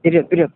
Вперед, вперед.